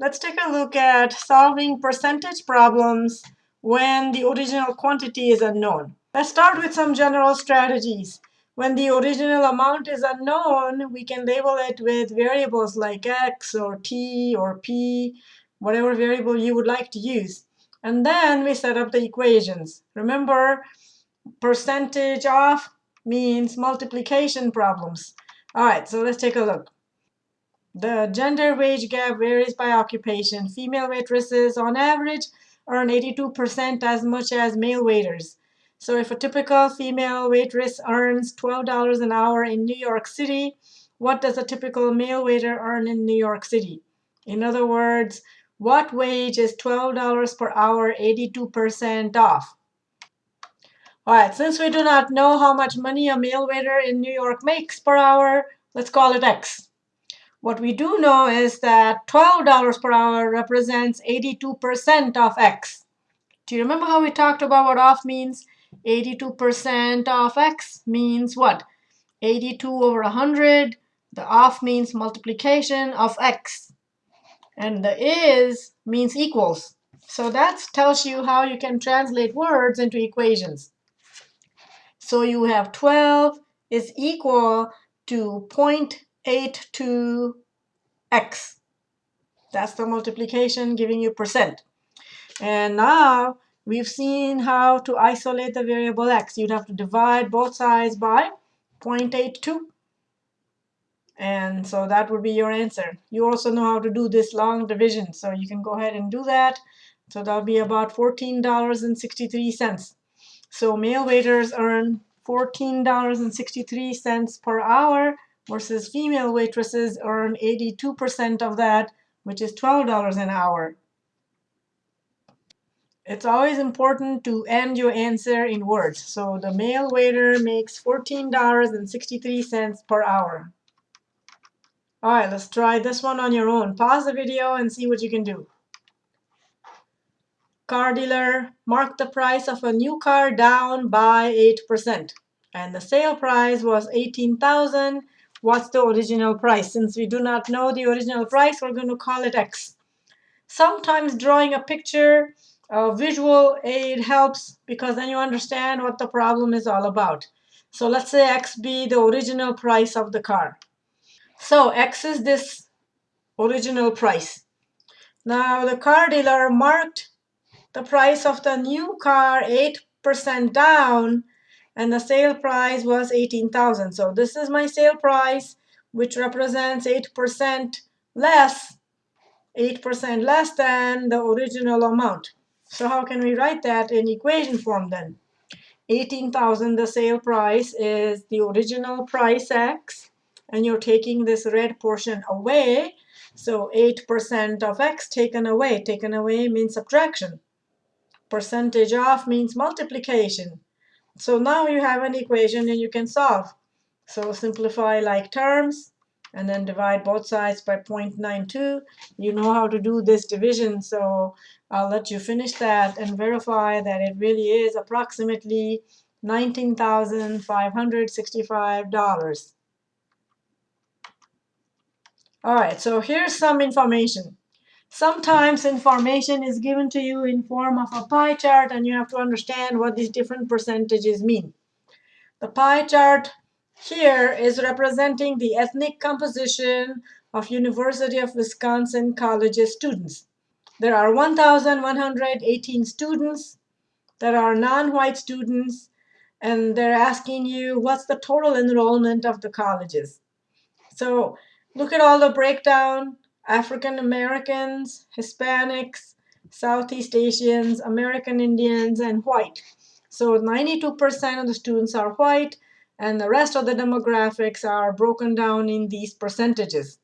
let's take a look at solving percentage problems when the original quantity is unknown. Let's start with some general strategies. When the original amount is unknown, we can label it with variables like x or t or p, whatever variable you would like to use. And then we set up the equations. Remember, percentage of means multiplication problems. All right, so let's take a look. The gender wage gap varies by occupation. Female waitresses, on average, earn 82% as much as male waiters. So if a typical female waitress earns $12 an hour in New York City, what does a typical male waiter earn in New York City? In other words, what wage is $12 per hour 82% off? All right, since we do not know how much money a male waiter in New York makes per hour, let's call it X. What we do know is that $12 per hour represents 82% of X. Do you remember how we talked about what off means? 82% of X means what? 82 over 100. The off means multiplication of X. And the is means equals. So that tells you how you can translate words into equations. So you have 12 is equal to 0.82x. That's the multiplication giving you percent. And now we've seen how to isolate the variable x. You'd have to divide both sides by 0.82. And so that would be your answer. You also know how to do this long division, so you can go ahead and do that. So that'll be about $14.63. So male waiters earn $14.63 per hour versus female waitresses earn 82% of that, which is $12 an hour. It's always important to end your answer in words. So the male waiter makes $14.63 per hour. All right, let's try this one on your own. Pause the video and see what you can do. Car dealer marked the price of a new car down by 8%. And the sale price was 18000 What's the original price? Since we do not know the original price, we're going to call it X. Sometimes drawing a picture, a visual aid helps because then you understand what the problem is all about. So let's say X be the original price of the car. So X is this original price. Now the car dealer marked the price of the new car 8% down and the sale price was 18,000. So this is my sale price, which represents 8% less, 8% less than the original amount. So how can we write that in equation form then? 18,000, the sale price, is the original price x, and you're taking this red portion away. So 8% of x taken away. Taken away means subtraction. Percentage off means multiplication. So now you have an equation and you can solve. So simplify like terms and then divide both sides by 0.92. You know how to do this division, so I'll let you finish that and verify that it really is approximately $19,565. All right, so here's some information. Sometimes information is given to you in form of a pie chart, and you have to understand what these different percentages mean. The pie chart here is representing the ethnic composition of University of Wisconsin College's students. There are 1,118 students that are non-white students, and they're asking you what's the total enrollment of the colleges. So look at all the breakdown African Americans, Hispanics, Southeast Asians, American Indians, and white. So 92% of the students are white, and the rest of the demographics are broken down in these percentages.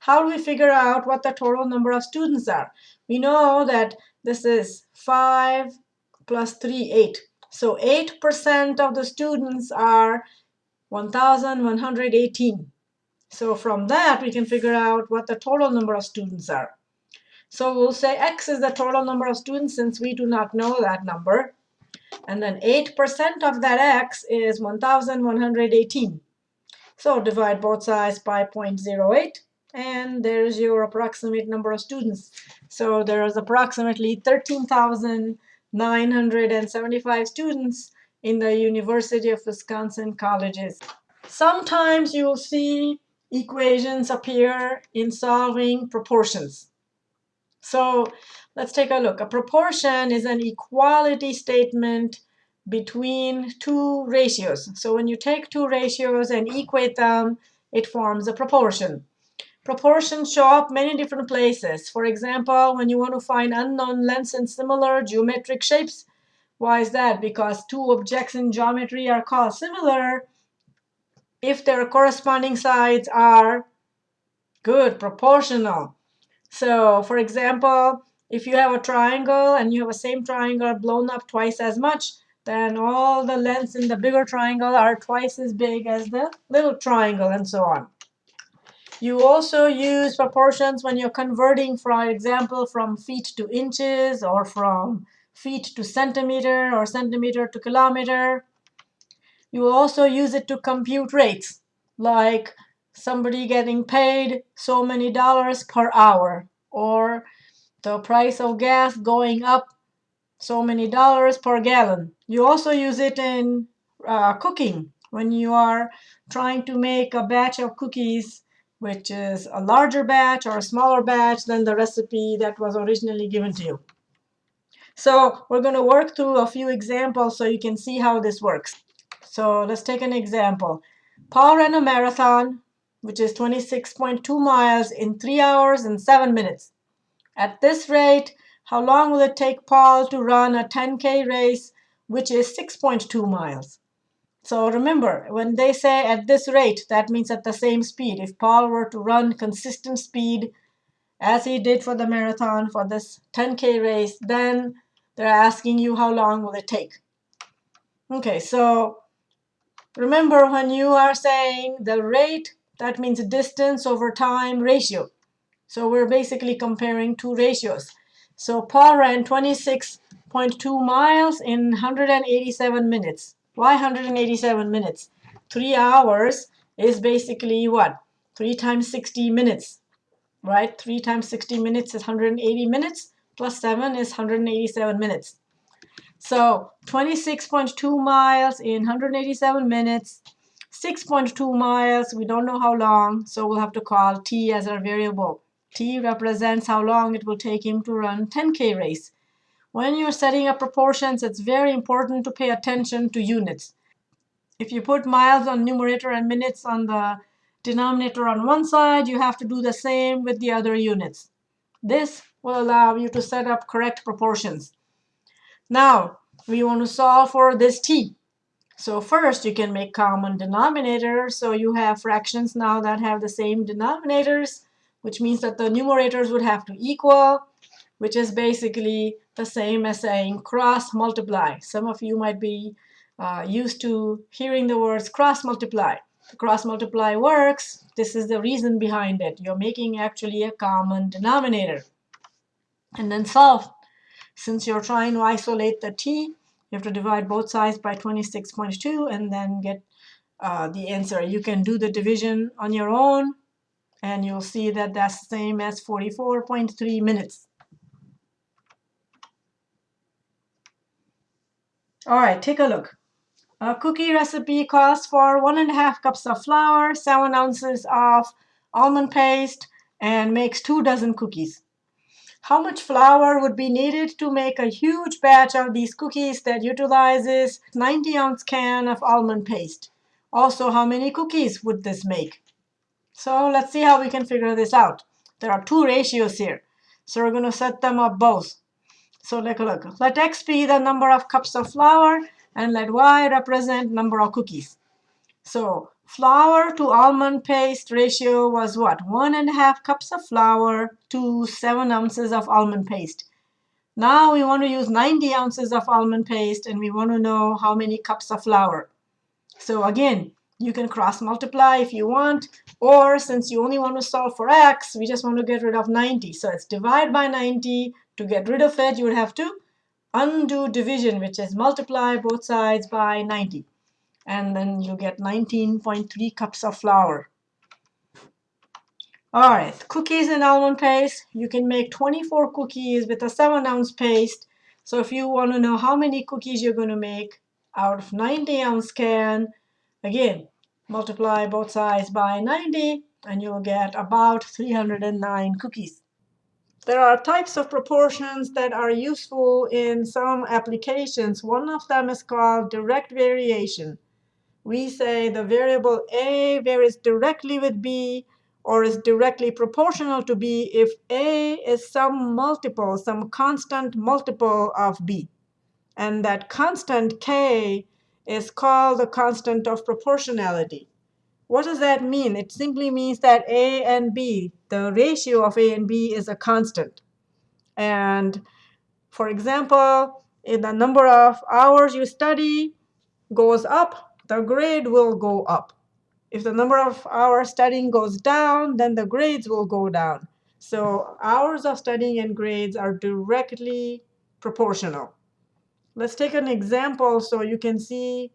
How do we figure out what the total number of students are? We know that this is 5 plus 3, 8. So 8% of the students are 1,118. So from that, we can figure out what the total number of students are. So we'll say x is the total number of students since we do not know that number. And then 8% of that x is 1,118. So divide both sides by 0.08, and there's your approximate number of students. So there's approximately 13,975 students in the University of Wisconsin colleges. Sometimes you'll see equations appear in solving proportions. So let's take a look. A proportion is an equality statement between two ratios. So when you take two ratios and equate them, it forms a proportion. Proportions show up many different places. For example, when you want to find unknown lengths in similar geometric shapes, why is that? Because two objects in geometry are called similar if their corresponding sides are good, proportional. So for example, if you have a triangle and you have a same triangle blown up twice as much, then all the lengths in the bigger triangle are twice as big as the little triangle, and so on. You also use proportions when you're converting, for example, from feet to inches or from feet to centimeter or centimeter to kilometer. You also use it to compute rates, like somebody getting paid so many dollars per hour, or the price of gas going up so many dollars per gallon. You also use it in uh, cooking when you are trying to make a batch of cookies which is a larger batch or a smaller batch than the recipe that was originally given to you. So we're going to work through a few examples so you can see how this works. So let's take an example. Paul ran a marathon, which is 26.2 miles in 3 hours and 7 minutes. At this rate, how long will it take Paul to run a 10K race, which is 6.2 miles? So remember, when they say at this rate, that means at the same speed. If Paul were to run consistent speed as he did for the marathon for this 10K race, then they're asking you how long will it take. OK, so remember when you are saying the rate, that means distance over time ratio. So we're basically comparing two ratios. So Paul ran 26.2 miles in 187 minutes. Why 187 minutes? Three hours is basically what? Three times 60 minutes, right? Three times 60 minutes is 180 minutes, plus seven is 187 minutes. So 26.2 miles in 187 minutes, 6.2 miles, we don't know how long, so we'll have to call t as our variable. T represents how long it will take him to run 10K race. When you're setting up proportions, it's very important to pay attention to units. If you put miles on numerator and minutes on the denominator on one side, you have to do the same with the other units. This will allow you to set up correct proportions. Now, we want to solve for this t. So first, you can make common denominators. So you have fractions now that have the same denominators which means that the numerators would have to equal, which is basically the same as saying cross multiply. Some of you might be uh, used to hearing the words cross multiply. Cross multiply works. This is the reason behind it. You're making actually a common denominator. And then solve. Since you're trying to isolate the t, you have to divide both sides by 26.2 and then get uh, the answer. You can do the division on your own and you'll see that that's the same as 44.3 minutes. All right, take a look. A cookie recipe calls for one and a half cups of flour, seven ounces of almond paste, and makes two dozen cookies. How much flour would be needed to make a huge batch of these cookies that utilizes 90 ounce can of almond paste? Also, how many cookies would this make? So let's see how we can figure this out. There are two ratios here. So we're going to set them up both. So take a look. Let x be the number of cups of flour, and let y represent number of cookies. So flour to almond paste ratio was what? One and a half cups of flour to seven ounces of almond paste. Now we want to use 90 ounces of almond paste, and we want to know how many cups of flour. So again, you can cross multiply if you want, or since you only want to solve for x, we just want to get rid of 90. So it's divide by 90. To get rid of it, you would have to undo division, which is multiply both sides by 90. And then you get 19.3 cups of flour. All right, cookies and almond paste. You can make 24 cookies with a 7 ounce paste. So if you want to know how many cookies you're going to make out of 90 ounce can, again, multiply both sides by 90 and you'll get about 309 cookies. There are types of proportions that are useful in some applications. One of them is called direct variation. We say the variable a varies directly with b or is directly proportional to b if a is some multiple, some constant multiple of b. And that constant k is called the constant of proportionality. What does that mean? It simply means that A and B, the ratio of A and B is a constant. And for example, if the number of hours you study goes up, the grade will go up. If the number of hours studying goes down, then the grades will go down. So hours of studying and grades are directly proportional. Let's take an example so you can see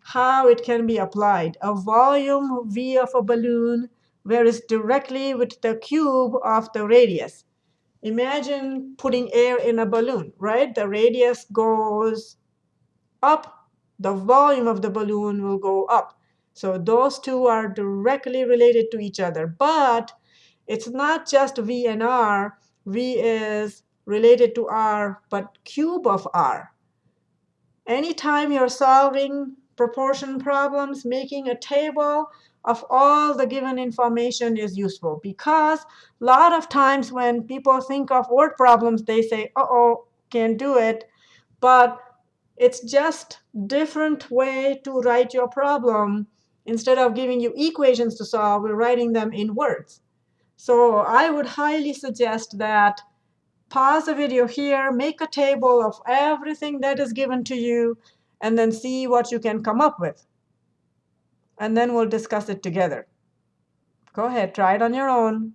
how it can be applied. A volume V of a balloon varies directly with the cube of the radius. Imagine putting air in a balloon, right? The radius goes up, the volume of the balloon will go up. So those two are directly related to each other. But it's not just V and R. V is related to R, but cube of R. Anytime you're solving proportion problems, making a table of all the given information is useful because a lot of times when people think of word problems, they say, uh-oh, can't do it. But it's just different way to write your problem. Instead of giving you equations to solve, we're writing them in words. So I would highly suggest that pause the video here, make a table of everything that is given to you, and then see what you can come up with. And then we'll discuss it together. Go ahead, try it on your own.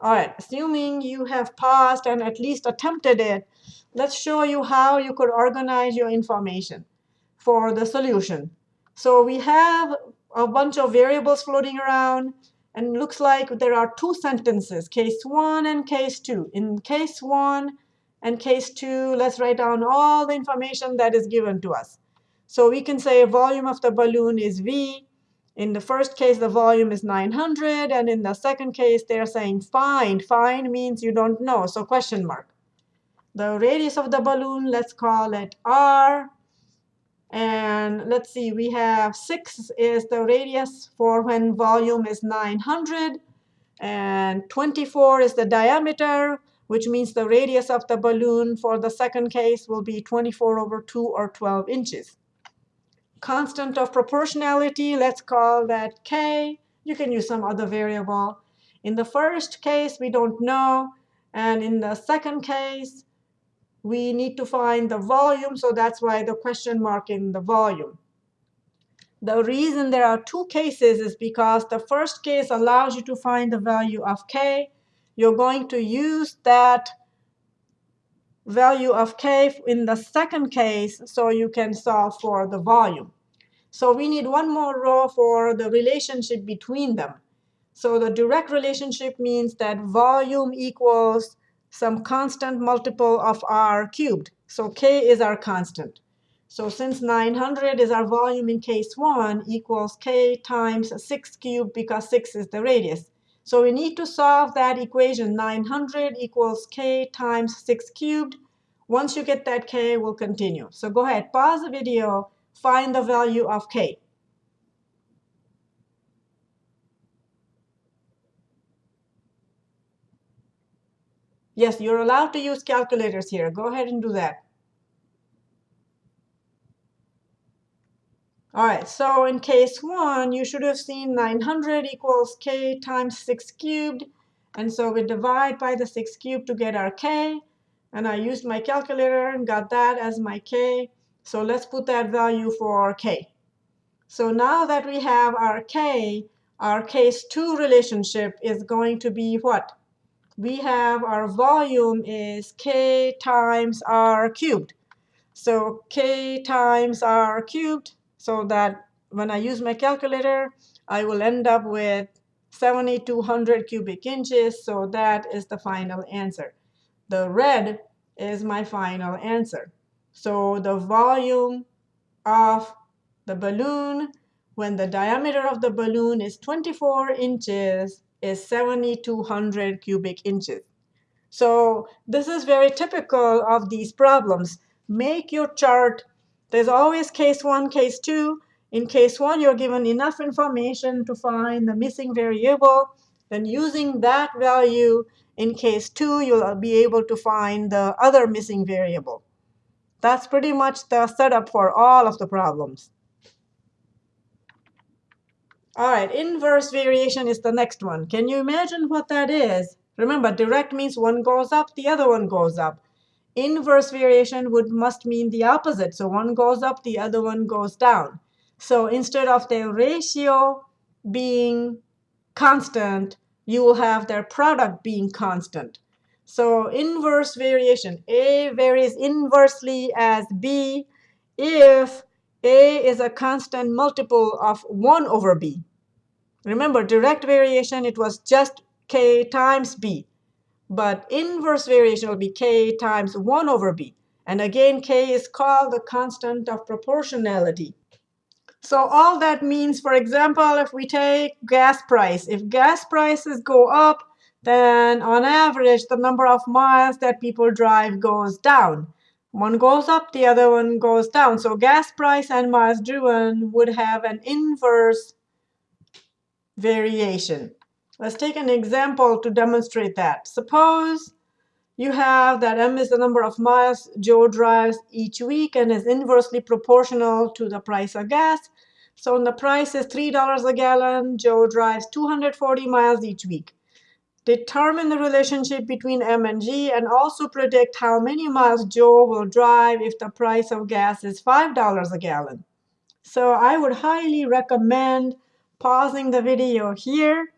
All right, assuming you have paused and at least attempted it, let's show you how you could organize your information for the solution. So we have a bunch of variables floating around, and looks like there are two sentences, case one and case two. In case one, and case two, let's write down all the information that is given to us. So we can say volume of the balloon is V. In the first case, the volume is 900. And in the second case, they're saying find. Find means you don't know, so question mark. The radius of the balloon, let's call it R. And let's see, we have 6 is the radius for when volume is 900. And 24 is the diameter which means the radius of the balloon for the second case will be 24 over 2 or 12 inches. Constant of proportionality, let's call that k. You can use some other variable. In the first case, we don't know. And in the second case, we need to find the volume. So that's why the question mark in the volume. The reason there are two cases is because the first case allows you to find the value of k you're going to use that value of k in the second case so you can solve for the volume. So we need one more row for the relationship between them. So the direct relationship means that volume equals some constant multiple of r cubed. So k is our constant. So since 900 is our volume in case 1 equals k times 6 cubed because 6 is the radius. So we need to solve that equation 900 equals k times 6 cubed. Once you get that k, we'll continue. So go ahead, pause the video, find the value of k. Yes, you're allowed to use calculators here. Go ahead and do that. All right, so in case one, you should have seen 900 equals k times 6 cubed. And so we divide by the 6 cubed to get our k. And I used my calculator and got that as my k. So let's put that value for our k. So now that we have our k, our case 2 relationship is going to be what? We have our volume is k times r cubed. So k times r cubed so that when I use my calculator, I will end up with 7,200 cubic inches. So that is the final answer. The red is my final answer. So the volume of the balloon when the diameter of the balloon is 24 inches is 7,200 cubic inches. So this is very typical of these problems. Make your chart. There's always case one, case two. In case one, you're given enough information to find the missing variable. Then using that value, in case two, you'll be able to find the other missing variable. That's pretty much the setup for all of the problems. All right, inverse variation is the next one. Can you imagine what that is? Remember, direct means one goes up, the other one goes up. Inverse variation would must mean the opposite. So one goes up, the other one goes down. So instead of their ratio being constant, you will have their product being constant. So inverse variation, A varies inversely as B if A is a constant multiple of 1 over B. Remember, direct variation, it was just k times b. But inverse variation will be k times 1 over b. And again, k is called the constant of proportionality. So all that means, for example, if we take gas price, if gas prices go up, then on average, the number of miles that people drive goes down. One goes up, the other one goes down. So gas price and miles driven would have an inverse variation. Let's take an example to demonstrate that. Suppose you have that m is the number of miles Joe drives each week and is inversely proportional to the price of gas. So when the price is $3 a gallon, Joe drives 240 miles each week. Determine the relationship between m and g and also predict how many miles Joe will drive if the price of gas is $5 a gallon. So I would highly recommend pausing the video here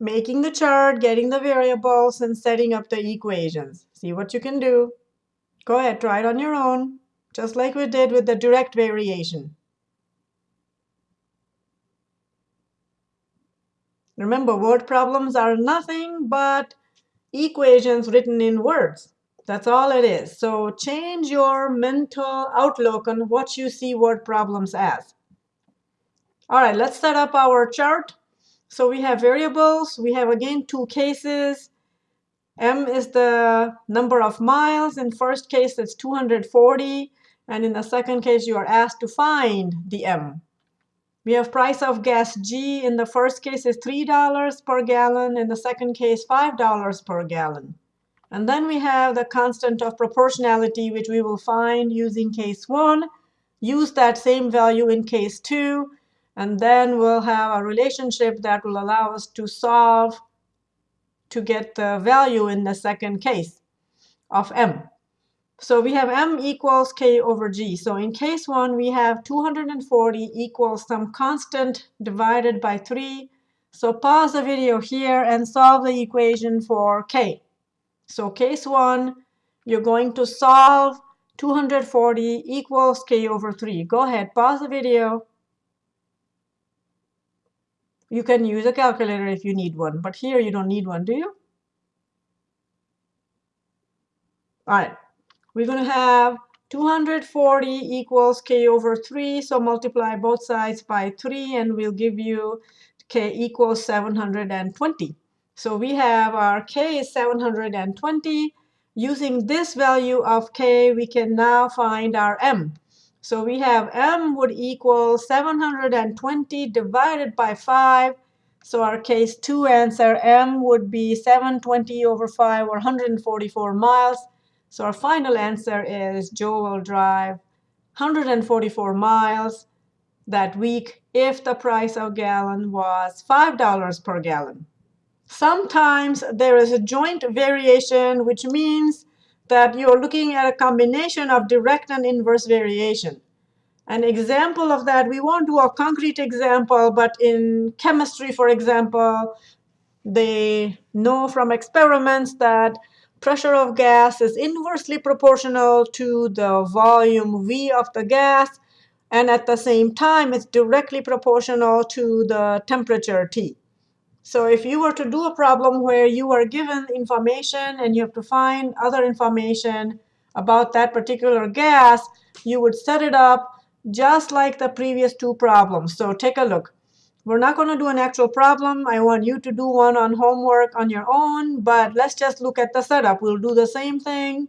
making the chart, getting the variables, and setting up the equations. See what you can do. Go ahead, try it on your own, just like we did with the direct variation. Remember, word problems are nothing but equations written in words. That's all it is. So change your mental outlook on what you see word problems as. All right, let's set up our chart. So we have variables. We have, again, two cases. M is the number of miles. In first case, it's 240. And in the second case, you are asked to find the M. We have price of gas G. In the first case, is $3 per gallon. In the second case, $5 per gallon. And then we have the constant of proportionality, which we will find using case 1. Use that same value in case 2. And then we'll have a relationship that will allow us to solve to get the value in the second case of m. So we have m equals k over g. So in case 1, we have 240 equals some constant divided by 3. So pause the video here and solve the equation for k. So case 1, you're going to solve 240 equals k over 3. Go ahead, pause the video. You can use a calculator if you need one, but here you don't need one, do you? All right, we're going to have 240 equals k over 3, so multiply both sides by 3, and we'll give you k equals 720. So we have our k is 720. Using this value of k, we can now find our m. So we have m would equal 720 divided by 5. So our case 2 answer, m would be 720 over 5, or 144 miles. So our final answer is Joe will drive 144 miles that week if the price of gallon was $5 per gallon. Sometimes there is a joint variation, which means that you're looking at a combination of direct and inverse variation. An example of that, we won't do a concrete example, but in chemistry, for example, they know from experiments that pressure of gas is inversely proportional to the volume V of the gas. And at the same time, it's directly proportional to the temperature T. So if you were to do a problem where you are given information and you have to find other information about that particular gas, you would set it up just like the previous two problems. So take a look. We're not going to do an actual problem. I want you to do one on homework on your own, but let's just look at the setup. We'll do the same thing.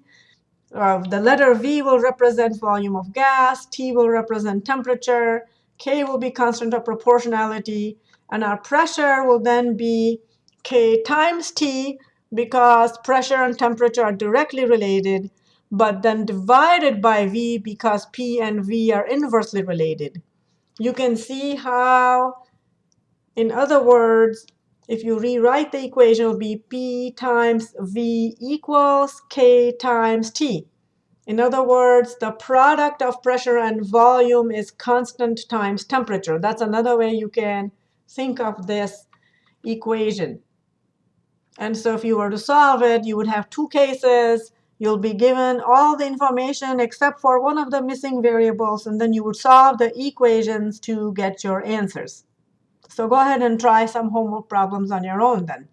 Uh, the letter V will represent volume of gas, T will represent temperature, K will be constant of proportionality, and our pressure will then be K times T because pressure and temperature are directly related, but then divided by V because P and V are inversely related. You can see how, in other words, if you rewrite the equation, it will be P times V equals K times T. In other words, the product of pressure and volume is constant times temperature. That's another way you can think of this equation. And so if you were to solve it, you would have two cases. You'll be given all the information except for one of the missing variables, and then you would solve the equations to get your answers. So go ahead and try some homework problems on your own then.